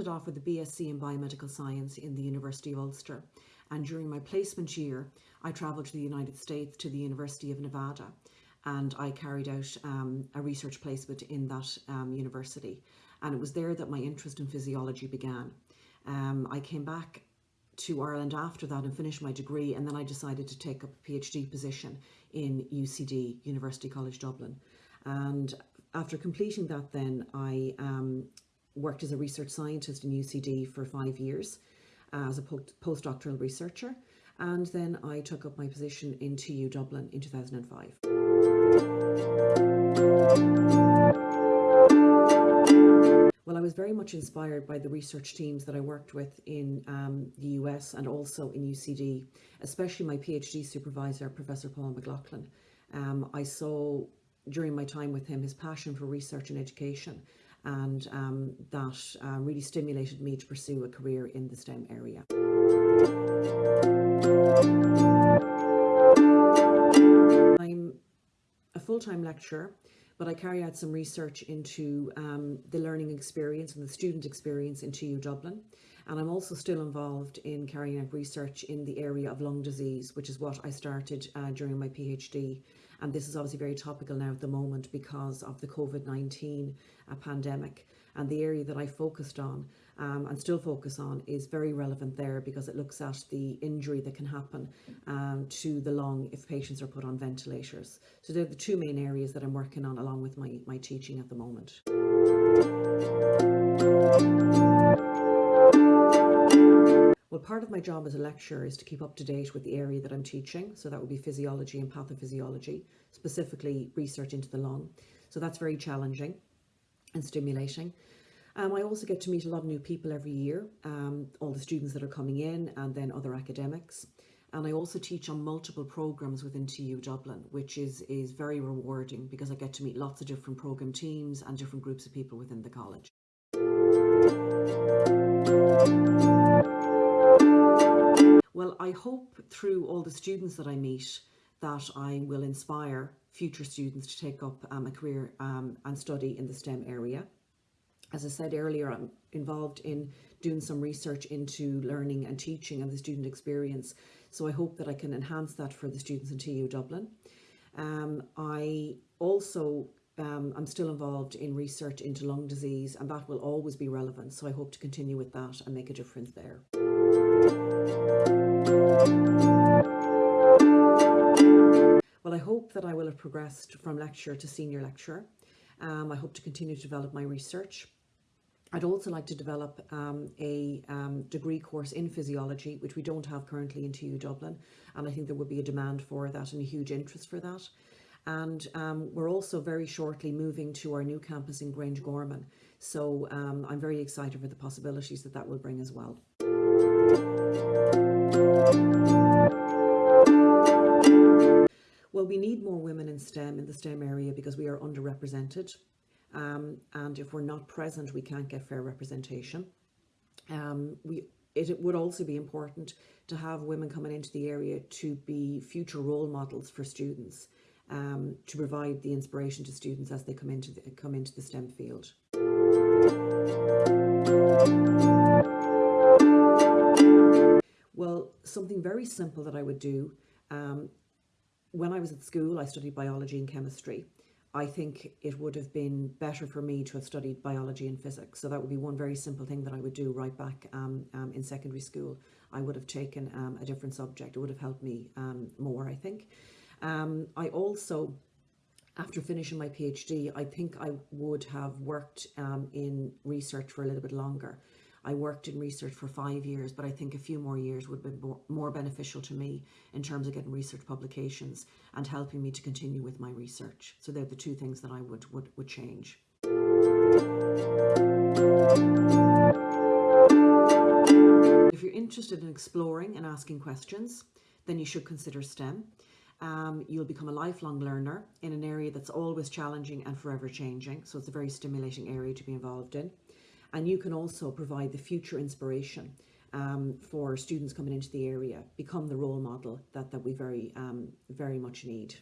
started off with a BSc in Biomedical Science in the University of Ulster. And during my placement year, I travelled to the United States to the University of Nevada and I carried out um, a research placement in that um, university. And it was there that my interest in physiology began. Um, I came back to Ireland after that and finished my degree and then I decided to take up a PhD position in UCD, University College Dublin. And after completing that then I um, worked as a research scientist in UCD for five years uh, as a postdoctoral researcher and then I took up my position in TU Dublin in 2005. Well, I was very much inspired by the research teams that I worked with in um, the US and also in UCD, especially my PhD supervisor, Professor Paul McLoughlin. Um, I saw during my time with him his passion for research and education and um, that uh, really stimulated me to pursue a career in the STEM area. I'm a full-time lecturer but I carry out some research into um, the learning experience and the student experience in TU Dublin. And I'm also still involved in carrying out research in the area of lung disease, which is what I started uh, during my PhD. And this is obviously very topical now at the moment because of the COVID-19 uh, pandemic. And the area that I focused on um, and still focus on is very relevant there because it looks at the injury that can happen um, to the lung if patients are put on ventilators. So they're the two main areas that I'm working on along with my, my teaching at the moment. Well, part of my job as a lecturer is to keep up to date with the area that I'm teaching. So that would be physiology and pathophysiology, specifically research into the lung. So that's very challenging and stimulating. Um, I also get to meet a lot of new people every year, um, all the students that are coming in and then other academics. And I also teach on multiple programs within TU Dublin, which is, is very rewarding because I get to meet lots of different program teams and different groups of people within the college. Well, I hope through all the students that I meet that I will inspire future students to take up um, a career um, and study in the STEM area. As I said earlier, I'm involved in doing some research into learning and teaching and the student experience. So I hope that I can enhance that for the students in TU Dublin. Um, I also, um, I'm still involved in research into lung disease and that will always be relevant. So I hope to continue with that and make a difference there. Well, I hope that I will have progressed from lecturer to senior lecturer. Um, I hope to continue to develop my research. I'd also like to develop um, a um, degree course in physiology, which we don't have currently in TU Dublin, and I think there would be a demand for that and a huge interest for that. And um, we're also very shortly moving to our new campus in Grangegorman. so um, I'm very excited for the possibilities that that will bring as well. Well, we need more women in STEM, in the STEM area, because we are underrepresented um, and if we're not present we can't get fair representation. Um, we it, it would also be important to have women coming into the area to be future role models for students, um, to provide the inspiration to students as they come into the, come into the STEM field. Well, something very simple that I would do, um, when I was at school I studied biology and chemistry I think it would have been better for me to have studied biology and physics. So that would be one very simple thing that I would do right back um, um, in secondary school. I would have taken um, a different subject. It would have helped me um, more, I think. Um, I also, after finishing my PhD, I think I would have worked um, in research for a little bit longer. I worked in research for five years, but I think a few more years would be more beneficial to me in terms of getting research publications and helping me to continue with my research. So they're the two things that I would, would, would change. If you're interested in exploring and asking questions, then you should consider STEM. Um, you'll become a lifelong learner in an area that's always challenging and forever changing. So it's a very stimulating area to be involved in and you can also provide the future inspiration um, for students coming into the area, become the role model that, that we very, um, very much need.